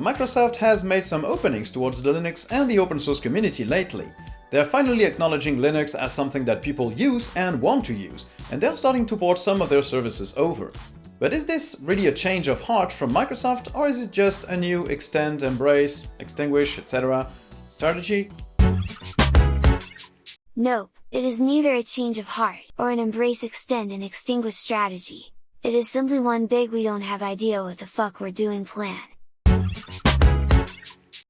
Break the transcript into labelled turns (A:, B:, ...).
A: Microsoft has made some openings towards the Linux and the open source community lately. They're finally acknowledging Linux as something that people use and want to use, and they're starting to port some of their services over. But is this really a change of heart from Microsoft, or is it just a new extend, embrace, extinguish, etc. strategy?
B: Nope, it is neither a change of heart, or an embrace extend and extinguish strategy. It is simply one big we don't have idea what the fuck we're doing plan. Thank you.